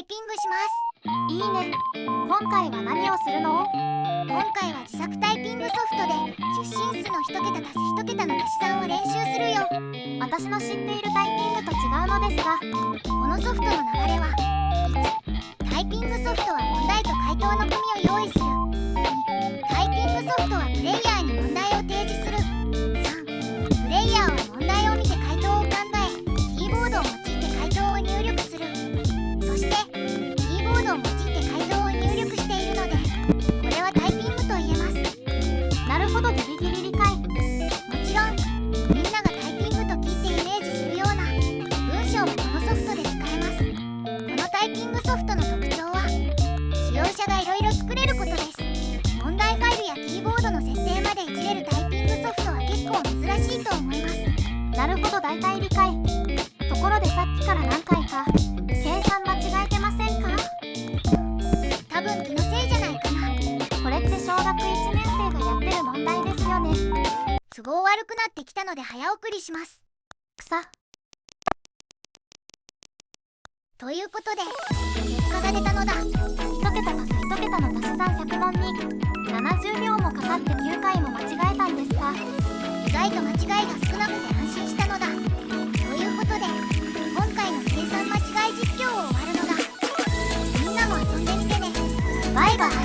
イピングします。いいね。今回は何をするの？今回は自作タイピングソフトで出身数の1桁足す1桁の足し算を練習するよ。私の知っているタイピングと違うのですがこのソフトの流れはソフトの特徴は使用者がいろいろ作れることです問題ファイルやキーボードの設定までいじれるタイピングソフトは結構珍しいと思います。なるほど大体理解。ところでさっきから何回か計算間違えてませんか？多分気のせいじゃないかな。これって小学1年生がやってる問題ですよね。都合悪くなってきたので早送りします。草ということで結果が出たのだ。1桁足す1桁の足し算100万に70秒もかかって9回も間違えたんですが意外と間違いが少なくて安心したのだ。ということで今回の計算間違い実況を終わるのだ。みんなも遊んでみてね。バイバイ。